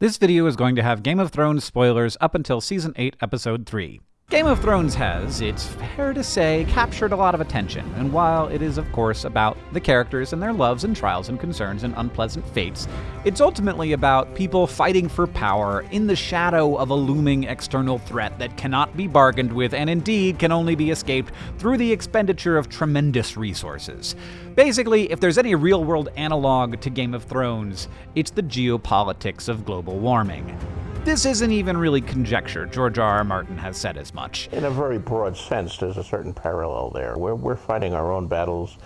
This video is going to have Game of Thrones spoilers up until Season 8, Episode 3. Game of Thrones has, it's fair to say, captured a lot of attention, and while it is, of course, about the characters and their loves and trials and concerns and unpleasant fates, it's ultimately about people fighting for power in the shadow of a looming external threat that cannot be bargained with and indeed can only be escaped through the expenditure of tremendous resources. Basically, if there's any real world analog to Game of Thrones, it's the geopolitics of global warming. This isn't even really conjecture. George R. R. Martin has said as much. In a very broad sense, there's a certain parallel there. We're, we're fighting our own battles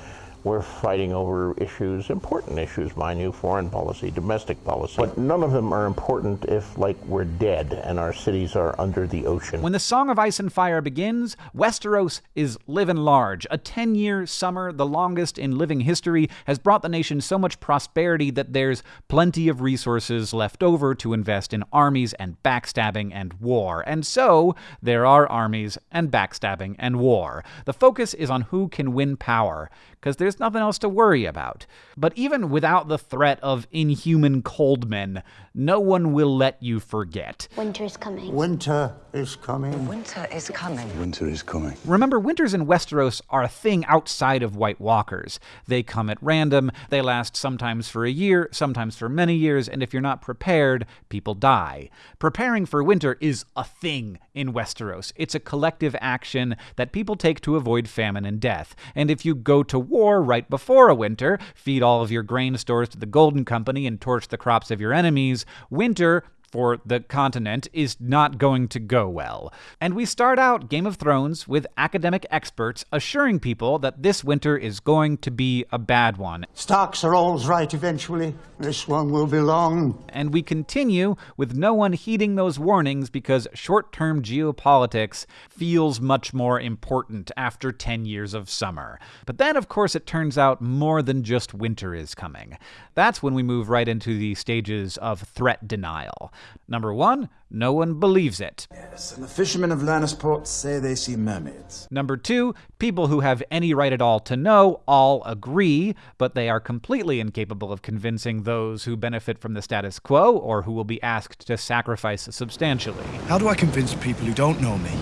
we're fighting over issues, important issues, mind you, foreign policy, domestic policy. But none of them are important if, like, we're dead and our cities are under the ocean. When the Song of Ice and Fire begins, Westeros is living large. A 10 year summer, the longest in living history, has brought the nation so much prosperity that there's plenty of resources left over to invest in armies and backstabbing and war. And so, there are armies and backstabbing and war. The focus is on who can win power, because there's there's nothing else to worry about. But even without the threat of inhuman cold men, no one will let you forget. Winter is coming. Winter is coming. Winter is coming. Winter is coming. Remember, winters in Westeros are a thing outside of White Walkers. They come at random, they last sometimes for a year, sometimes for many years, and if you're not prepared, people die. Preparing for winter is a thing in Westeros. It's a collective action that people take to avoid famine and death. And if you go to war right before a winter, feed all of your grain stores to the Golden Company, and torch the crops of your enemies, winter for the continent is not going to go well. And we start out Game of Thrones with academic experts assuring people that this winter is going to be a bad one. Starks are always right eventually. This one will be long. And we continue with no one heeding those warnings because short term geopolitics feels much more important after 10 years of summer. But then, of course, it turns out more than just winter is coming. That's when we move right into the stages of threat denial. Number one, no one believes it. Yes, and the fishermen of Lannisport say they see mermaids. Number two, people who have any right at all to know all agree, but they are completely incapable of convincing those who benefit from the status quo or who will be asked to sacrifice substantially. How do I convince people who don't know me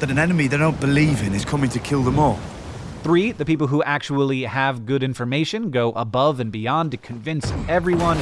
that an enemy they don't believe in is coming to kill them all? Three, the people who actually have good information go above and beyond to convince everyone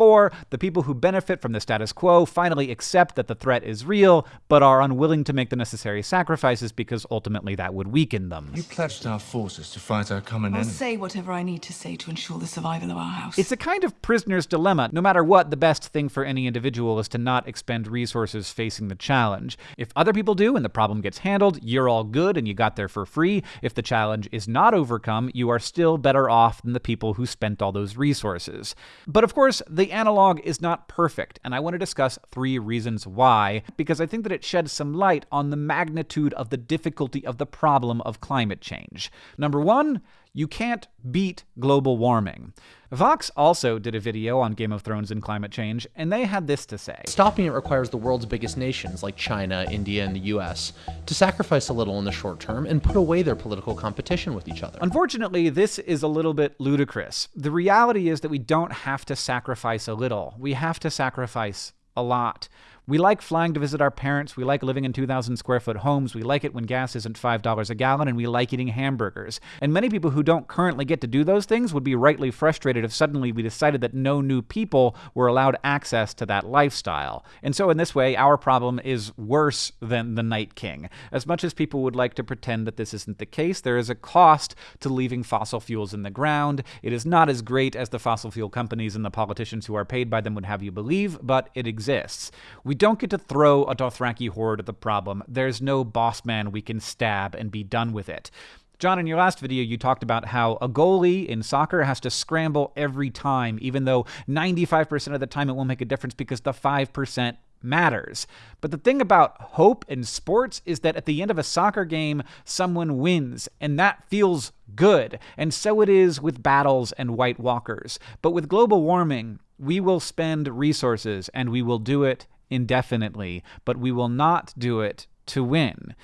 Four, the people who benefit from the status quo finally accept that the threat is real, but are unwilling to make the necessary sacrifices because ultimately that would weaken them. You pledged our forces to fight our common I'll enemy. I'll say whatever I need to say to ensure the survival of our house. It's a kind of prisoner's dilemma. No matter what, the best thing for any individual is to not expend resources facing the challenge. If other people do and the problem gets handled, you're all good and you got there for free. If the challenge is not overcome, you are still better off than the people who spent all those resources. But of course, the analog is not perfect, and I want to discuss three reasons why, because I think that it sheds some light on the magnitude of the difficulty of the problem of climate change. Number one, you can't beat global warming. Vox also did a video on Game of Thrones and climate change, and they had this to say Stopping it requires the world's biggest nations, like China, India, and the US, to sacrifice a little in the short term and put away their political competition with each other. Unfortunately, this is a little bit ludicrous. The reality is that we don't have to sacrifice a little, we have to sacrifice a lot. We like flying to visit our parents. We like living in 2,000 square foot homes. We like it when gas isn't $5 a gallon, and we like eating hamburgers. And many people who don't currently get to do those things would be rightly frustrated if suddenly we decided that no new people were allowed access to that lifestyle. And so, in this way, our problem is worse than the Night King. As much as people would like to pretend that this isn't the case, there is a cost to leaving fossil fuels in the ground. It is not as great as the fossil fuel companies and the politicians who are paid by them would have you believe, but it exists. We don't get to throw a Dothraki horde at the problem. There's no boss man we can stab and be done with it. John, in your last video, you talked about how a goalie in soccer has to scramble every time, even though 95% of the time it won't make a difference because the 5% matters. But the thing about hope in sports is that at the end of a soccer game, someone wins, and that feels good. And so it is with battles and White Walkers. But with global warming, we will spend resources and we will do it indefinitely, but we will not do it to win.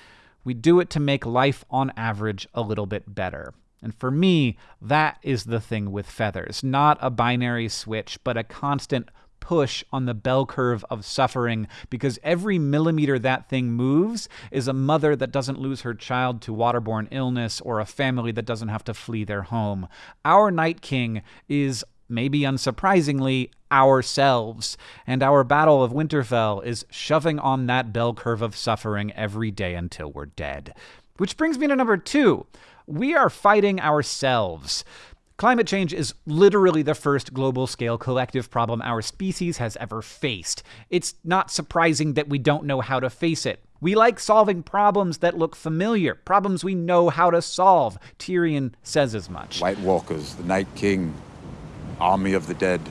We do it to make life on average a little bit better. And for me, that is the thing with feathers. Not a binary switch, but a constant push on the bell curve of suffering because every millimeter that thing moves is a mother that doesn't lose her child to waterborne illness or a family that doesn't have to flee their home. Our Night King is maybe unsurprisingly, ourselves. And our Battle of Winterfell is shoving on that bell curve of suffering every day until we're dead. Which brings me to number two. We are fighting ourselves. Climate change is literally the first global scale collective problem our species has ever faced. It's not surprising that we don't know how to face it. We like solving problems that look familiar, problems we know how to solve. Tyrion says as much. White Walkers, the Night King, Army of the Dead.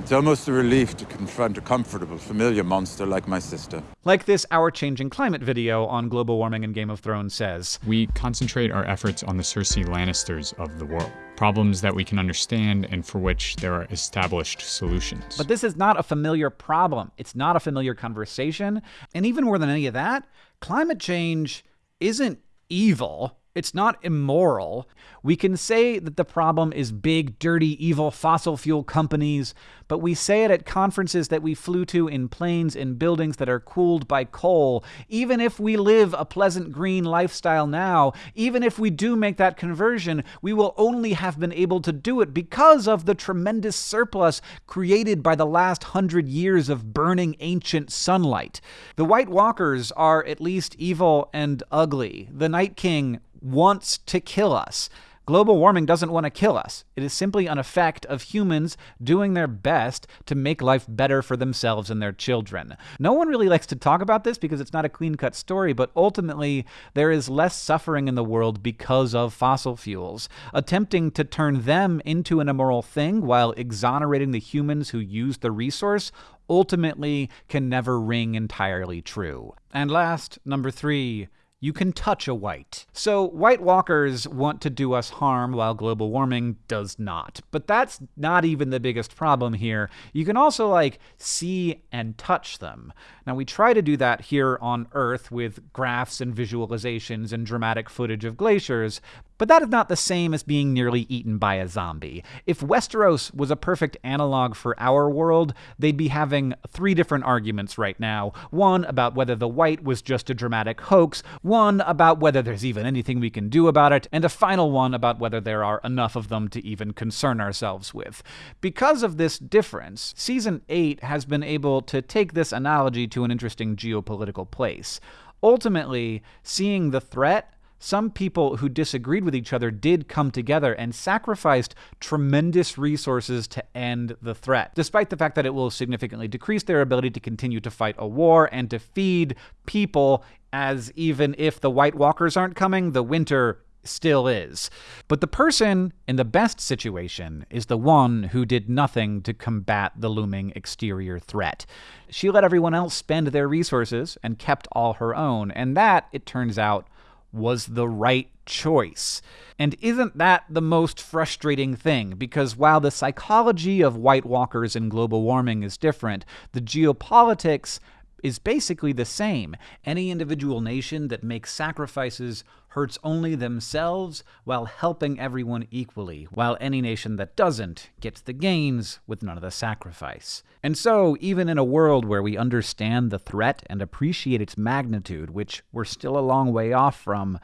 It's almost a relief to confront a comfortable, familiar monster like my sister. Like this Our Changing Climate video on global warming and Game of Thrones says We concentrate our efforts on the Cersei Lannisters of the world, problems that we can understand and for which there are established solutions. But this is not a familiar problem. It's not a familiar conversation. And even more than any of that, climate change isn't evil. It's not immoral. We can say that the problem is big, dirty, evil fossil fuel companies, but we say it at conferences that we flew to in planes in buildings that are cooled by coal. Even if we live a pleasant green lifestyle now, even if we do make that conversion, we will only have been able to do it because of the tremendous surplus created by the last hundred years of burning ancient sunlight. The White Walkers are at least evil and ugly. The Night King wants to kill us. Global warming doesn't want to kill us. It is simply an effect of humans doing their best to make life better for themselves and their children. No one really likes to talk about this because it's not a clean cut story, but ultimately, there is less suffering in the world because of fossil fuels. Attempting to turn them into an immoral thing while exonerating the humans who use the resource ultimately can never ring entirely true. And last, number three you can touch a wight. So, White Walkers want to do us harm while global warming does not. But that's not even the biggest problem here. You can also, like, see and touch them. Now, we try to do that here on Earth with graphs and visualizations and dramatic footage of glaciers, but that is not the same as being nearly eaten by a zombie. If Westeros was a perfect analog for our world, they'd be having three different arguments right now. One about whether the wight was just a dramatic hoax, one about whether there's even anything we can do about it, and a final one about whether there are enough of them to even concern ourselves with. Because of this difference, Season 8 has been able to take this analogy to an interesting geopolitical place. Ultimately, seeing the threat some people who disagreed with each other did come together and sacrificed tremendous resources to end the threat, despite the fact that it will significantly decrease their ability to continue to fight a war and to feed people, as even if the White Walkers aren't coming, the winter still is. But the person in the best situation is the one who did nothing to combat the looming exterior threat. She let everyone else spend their resources and kept all her own, and that, it turns out, was the right choice. And isn't that the most frustrating thing? Because while the psychology of White Walkers and global warming is different, the geopolitics is basically the same. Any individual nation that makes sacrifices hurts only themselves while helping everyone equally, while any nation that doesn't gets the gains with none of the sacrifice. And so, even in a world where we understand the threat and appreciate its magnitude, which we're still a long way off from,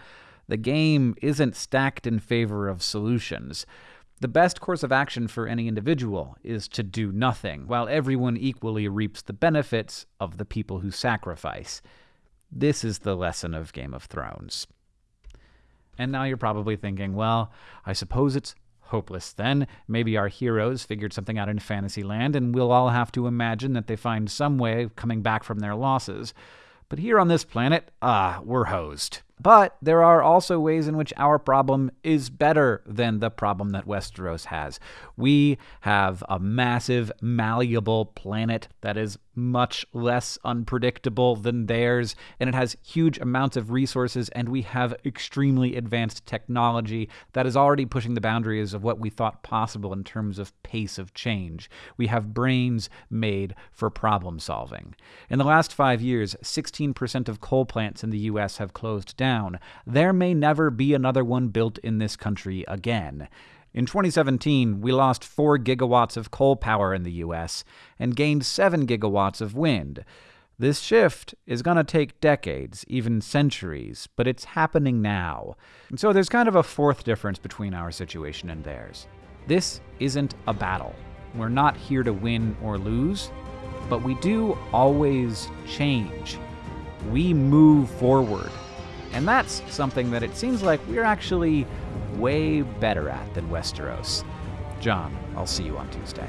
the game isn't stacked in favor of solutions. The best course of action for any individual is to do nothing, while everyone equally reaps the benefits of the people who sacrifice. This is the lesson of Game of Thrones. And now you're probably thinking, well, I suppose it's hopeless then. Maybe our heroes figured something out in Fantasyland, and we'll all have to imagine that they find some way of coming back from their losses. But here on this planet, ah, we're hosed. But there are also ways in which our problem is better than the problem that Westeros has. We have a massive, malleable planet that is much less unpredictable than theirs, and it has huge amounts of resources, and we have extremely advanced technology that is already pushing the boundaries of what we thought possible in terms of pace of change. We have brains made for problem solving. In the last five years, 16% of coal plants in the U.S. have closed down. There may never be another one built in this country again. In 2017, we lost 4 gigawatts of coal power in the US and gained 7 gigawatts of wind. This shift is going to take decades, even centuries, but it's happening now. And so there's kind of a fourth difference between our situation and theirs. This isn't a battle. We're not here to win or lose, but we do always change. We move forward. And that's something that it seems like we're actually way better at than Westeros. John, I'll see you on Tuesday.